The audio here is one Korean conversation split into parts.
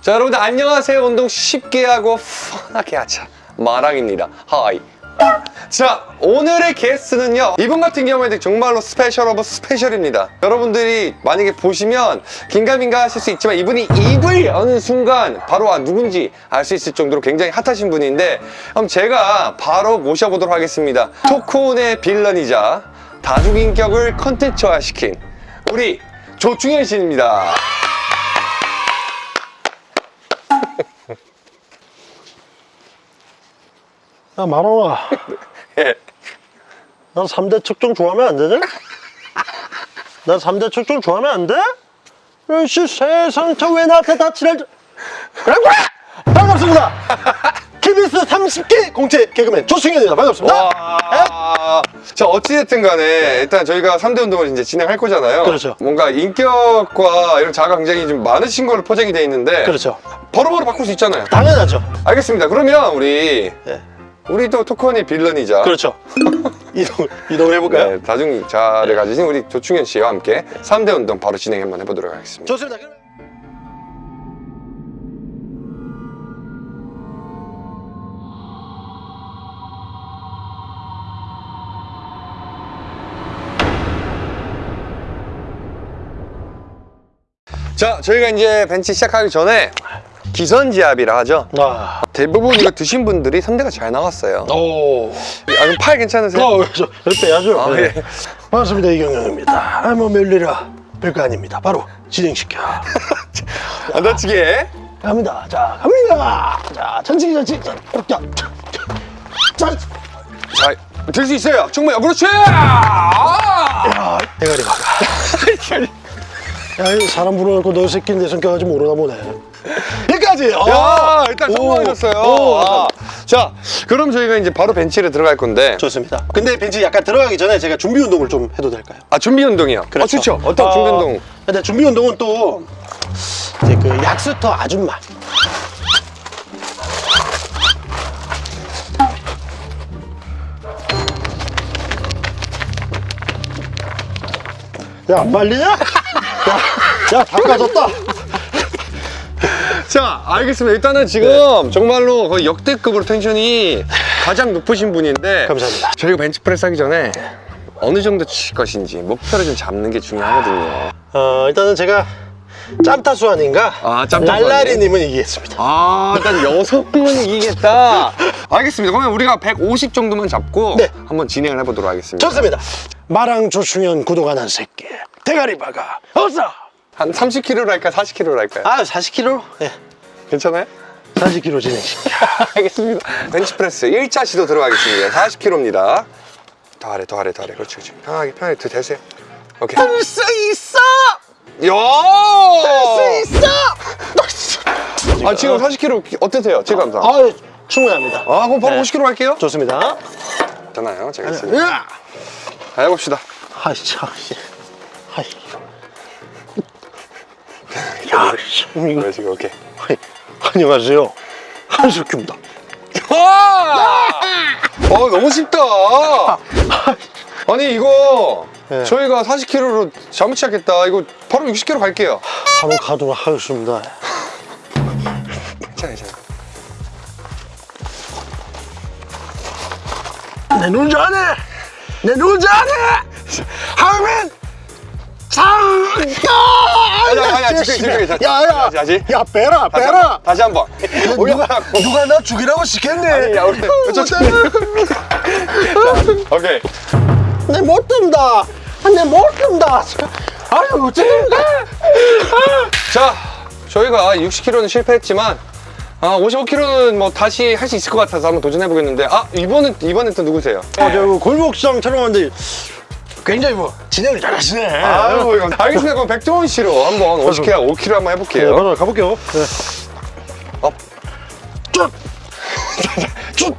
자 여러분들 안녕하세요. 운동 쉽게 하고 편하게 하자. 마랑입니다. Hi. 자 오늘의 게스트는요. 이분 같은 경우에는 정말로 special of special입니다. 여러분들이 만약에 보시면 긴가민가 하실 수 있지만 이분이 입을 여는 순간 바로 아 누군지 알 수 있을 정도로 굉장히 hot하신 분인데 그럼 제가 바로 모셔보도록 하겠습니다. 토크온의 villain이자 다중인격을 컨텐츠화시킨 우리 조충현 씨입니다 야 만원아 예. 나 3대 측정 좋아하면 안 되냐? 나 3대 측정 좋아하면 안 돼? 역시 세상 저왜 나한테 다치를 그래 그래 반갑습니다 KBS 30기 공채 개그맨 조승현입니다 반갑습니다 와. 자, 어찌됐든 간에 일단 저희가 3대 운동을 이제 진행할 거잖아요. 그렇죠. 뭔가 인격과 이런 자아가 굉장히 좀 많으신 걸로 포장이 돼 있는데. 그렇죠 바로바로 바꿀 수 있잖아요. 당연하죠 알겠습니다. 그러면 우리, 예. 우리도 토크원의 빌런이자. 그렇죠 이동, 이동을 해볼까요? 네, 다중자를 가지신 우리 조충현 씨와 함께 3대 운동 바로 진행 한번 해보도록 하겠습니다. 좋습니다 그러면 자, 저희가 이제 벤치 시작하기 전에 기선지압이라 하죠. 아. 대부분 이거 드신 분들이 3대가 잘 나왔어요. 오. 아, 그럼 팔 괜찮으세요? 어, 그렇죠. 여기 빼야죠. 아, 네. 예. 반갑습니다. 이경영입니다. 아, 뭐 별일이라 별거 아닙니다. 바로 진행시켜. 안 다치게. 갑니다. 자, 갑니다. 자, 천천히, 천천히. 자, 자, 자, 자, 들 수 있어요. 정말 그렇지. 아! 야, 대가리 박아. 야, 이 사람 불러놓고 너 새끼는 내 성격 아직 모르나 보네. 여기까지. 어. 야, 일단 성공하셨어요. 오, 아. 자, 그럼 저희가 이제 바로 벤치를 들어갈 건데. 좋습니다. 근데 벤치 약간 들어가기 전에 제가 준비 운동을 좀 해도 될까요? 아, 준비 운동이요. 어, 좋죠. 어떤 어, 준비 운동? 근데 준비 운동은 또 이제 그 약수터 아줌마. 야, 안 말리냐? 야, 야, 다 까졌다. 자, 알겠습니다. 일단은 지금 정말로 거의 역대급으로 텐션이 가장 높으신 분인데. 감사합니다. 저희가 벤치프레스 하기 전에 어느 정도 칠 것인지 목표를 좀 잡는 게 중요하거든요. 어, 일단은 제가 짬타수 아닌가? 아, 짬타수 날라리님은 이기겠습니다. 아, 일단 여성은 이기겠다. 알겠습니다. 그러면 우리가 150 정도만 잡고 네. 한번 진행을 해보도록 하겠습니다. 좋습니다. 마랑 조충현 구독 안 한 새끼. 대가리 박아. 어서! 한 30kg로 할까요? 40kg로 할까요? 아, 40kg? 예. 괜찮아요? 40kg 진행시켜. 알겠습니다. 벤치프레스 1차 시도 들어가겠습니다. 40kg입니다. 더 아래, 더 아래, 더 아래. 그렇지, 그렇지. 편하게, 편하게 더 대세요. 오케이. 할수 있어! 야! 할수 있어! 아, 지금 40kg 어떠세요? 체감상. 아, 아, 충분합니다. 그럼 바로 네. 50kg 갈게요. 좋습니다. 괜찮아요. 제가 있습니다. 으아! 자, 해봅시다. 아이, 참, 씨. 아이. 야, 씨. 이거. 지금 오케이. 아이, 안녕하세요. 한석규입니다. 와! 어, 너무 쉽다. 아니, 이거 네. 저희가 40kg로 잘못 시작했다. 이거 바로 60kg 갈게요. 바로 가도록 하겠습니다. 괜찮아요, 괜찮아요. 내눈 잘해! 내눈 잘해! 하면 장가! 아니, 아니, 아니, 지금, 지금, 지금. 야, 야! 다시, 다시. 야, 빼라, 다시 빼라! 한번, 다시 한 번. 누가, 누가 나 죽이라고 시켰네! 야, 우리 저, 저, 오케이. 내 못 든다! 내 못 든다! 아유, 어쨌든 자, 저희가 60kg는 실패했지만 아, 55kg는 뭐 다시 할 수 있을 것 같아서 한번 도전해 보겠는데 아, 이번엔 이번엔 또 누구세요? 어, 저 골목시장 촬영하는데 굉장히 뭐 진행을 잘하시네. 아유, 이거. 알겠습니다. 그럼 백종원 씨로 한번 50kg, 5kg 한번 네, 해볼게요. 맞아, 가볼게요. 네. Up. 쪼! 쪼!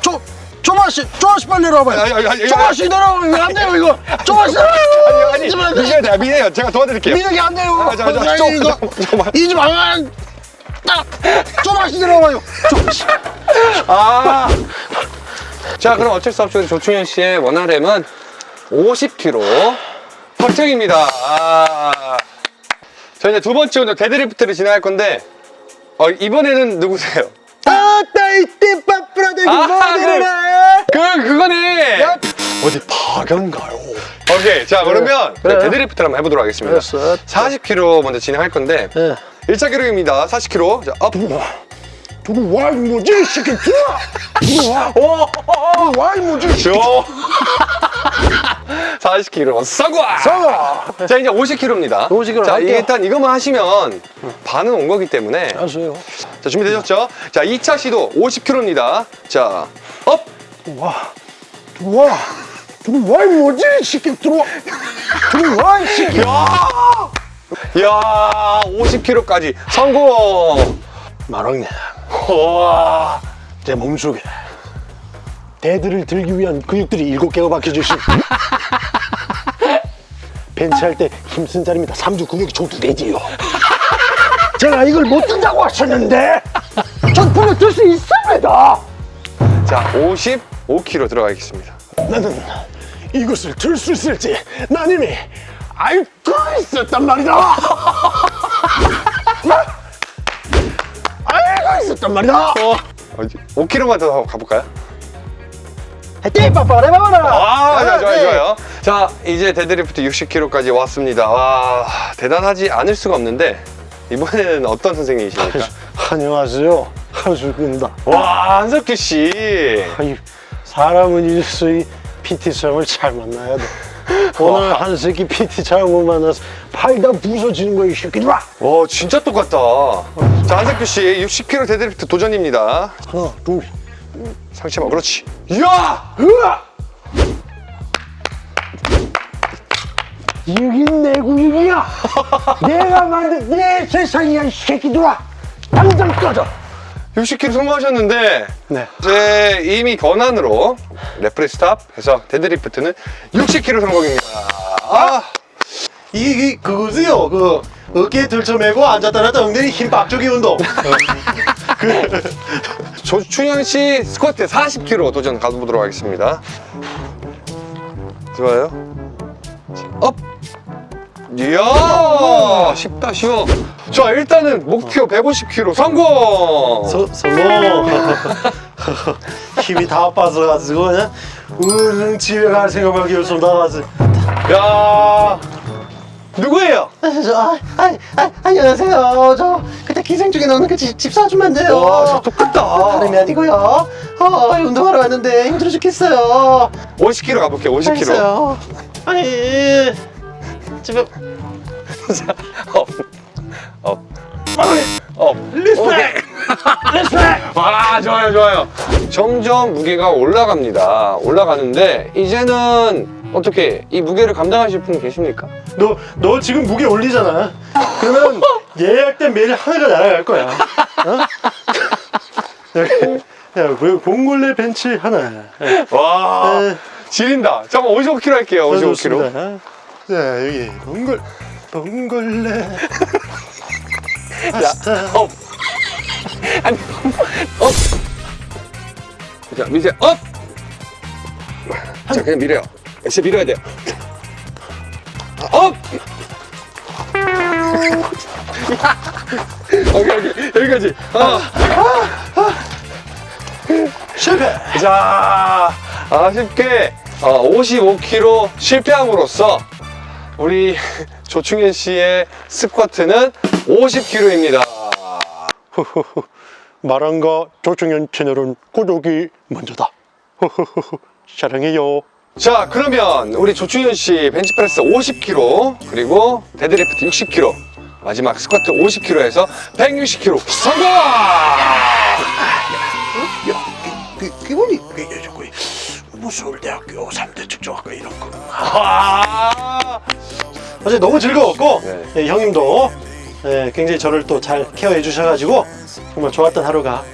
쪼! 조마씨! 조마씨 빨리 내려와봐요. 아니, 아니, 아니, 아니. 조마씨 내려오면 안 돼요, 이거! 조마씨! 아니, 아니, 미세요, 제가 미세요. 제가 도와드릴게요. 민혁이 안 돼요! 아, 잠깐, 잠깐, 아니, 좀, 이거 좀, 좀만. 이집 안 딱! 조마씨 내려와요! 조마씨! 아. 자, 그럼 어쩔 수 없이 조충현 씨의 one RM은 50kg 확정입니다. 아. 자, 이제 두 번째 운동 데드리프트를 진행할 건데 어, 이번에는 누구세요? 아따 이때 빠뿌라대기 아, 뭐하네 그, 그거네! 어디 파견가요? 오케이. 자, 그러면 그래. 데드리프트를 한번 해보도록 하겠습니다. 알았어. 40kg 먼저 진행할 건데, 예. 1차 기록입니다. 40kg. 자, up. 들어와 뭐지 이 새끼 들어와 들어와 들어와 이 뭐지 저 40kg 성공! 싸워 자 이제 50kg입니다 50kg 자 할게요. 일단 이것만 하시면 반은 온 거기 때문에 알았어요 자 준비되셨죠? 자 2차 시도 50kg입니다 자 up! 들어와. 들어와. 들어와 이 뭐지 이 새끼. 들어와. 들어와 이 새끼. 이야 50km까지. 성공! 마랑님. 와. 제 몸속에 대들을 들기 위한 근육들이 일곱 개가 박혀주신 벤치할 때 힘쓴 자리입니다 삼두 근육이 저도 되지요. 제가 이걸 못 든다고 하셨는데 전 분명 들 수 있습니다 자 55km 들어가겠습니다 나는 이것을 들 수 있을지 난 이미 알고 있었단 말이다 알고 있었단 말이다 5kg만 더 가볼까요? 띠빠빠레바라 아, 좋아요, 좋아요, 좋아요. 자, 이제 데드리프트 60kg까지 왔습니다. 와, 대단하지 않을 수가 없는데, 이번에는 어떤 선생님이십니까? 안녕하세요 한술입니다 와, 한석규 씨. 아이, 사람은 일수의 PT 선생을 잘 만나야 돼 오늘 한 새끼 PT 잘못 만나서 팔 다 부서지는 거야 이 새끼들아 와, 진짜 똑같다. 자, 한석규 씨, 60kg 데드리프트 도전입니다. 하나 둘 상체만, 그렇지. 이야! 으아! 여긴 내 구역이야 내가 만든 내 세상이야 이 새끼들아 당장 꺼져 60kg 성공하셨는데, 네 이제 이미 권한으로 referee stop 해서 데드리프트는 60kg 성공입니다. 아, 이게 그거세요 그 어깨에 들쳐매고 앉았다 놨다 엉덩이 힘 빡주기 운동 조충현 씨 스쿼트 40kg 도전 가보도록 하겠습니다. 좋아요. Up. 이야, 쉽다 쉬워. 자, 일단은 목표 150kg 성공. 서, 성공 힘이 다 빠져가지고 그냥 집에 갈 생각밖에 없어 나가서 야, 누구예요? 저, 아, 아, 아, 안녕하세요. 저 그때 기생 중에 나오는 그 집, 집 사주면 안 돼요. 와, 저 똑같다. 다름이 아니고요. 어, 운동하러 왔는데 힘들어 죽겠어요. 50kg 가볼게요. 50kg. 알겠어요. 아니, 집에 up, up, up. Respect. Respect. 와, 좋아요, 좋아요. 점점 무게가 올라갑니다. 올라가는데 이제는 어떻게 이 무게를 감당하실 분 계십니까? 너, 너 지금 무게 올리잖아 그러면 예약된 메일 하나가 날아갈 거야 어? 야, 그 봉골레 벤치 하나 와, 에, 지린다. 잠깐 55kg 할게요. 55kg. 좋습니다. 자 여기 봉골 봉골레 파스타 up. 아니, up. 자, 미세 up. 자, 그냥 밀어요. 진짜 밀어야 돼요. Up. 오케이, 오케이. 여기까지. 아. 실패 자, 아쉽게 어, 55kg 실패함으로써 우리 조충현 씨의 스쿼트는 50kg입니다. 후후후. 말왕과 조충현 채널은 구독이 먼저다. 사랑해요 자, 그러면 우리 조충현 씨 벤치프레스 50kg 그리고 데드리프트 60kg 마지막 스쿼트 50kg에서 160kg 성공! 그, 기분이 그, 저거 뭐 서울대학교 3대 측정학과 이런 거 아, 어제 너무 즐거웠고 네. 예, 형님도 예, 굉장히 저를 또 잘 케어해 주셔가지고 정말 좋았던 하루가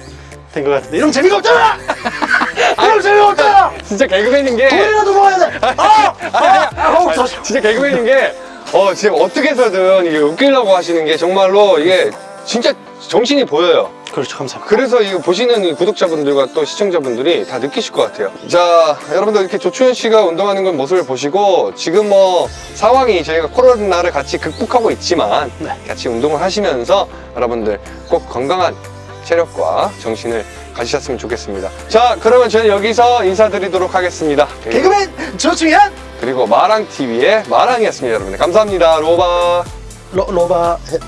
된 것 같은데 이런 재미가 없잖아! 이런 재미가 없잖아! 진짜 개그맨인 게 돈이라도 모아야 돼! 아! 아! 아! 어, 저- 진짜 개그맨인 게 어, 지금 어떻게 해서든 이게 웃기려고 하시는 게 정말로 이게 진짜 정신이 보여요. 그렇죠 감사합니다 그래서 이 보시는 이 구독자분들과 또 시청자분들이 다 느끼실 것 같아요. 자, 여러분들 이렇게 조충현 씨가 운동하는 건 모습을 보시고 지금 뭐 상황이 저희가 코로나를 같이 극복하고 있지만 네. 같이 운동을 하시면서 여러분들 꼭 건강한 체력과 정신을 가지셨으면 좋겠습니다. 자, 그러면 저는 여기서 인사드리도록 하겠습니다. 개그맨 조충현 그리고 마랑TV의 마랑이었습니다, 여러분들. 감사합니다. 로바. 로, 로바 해-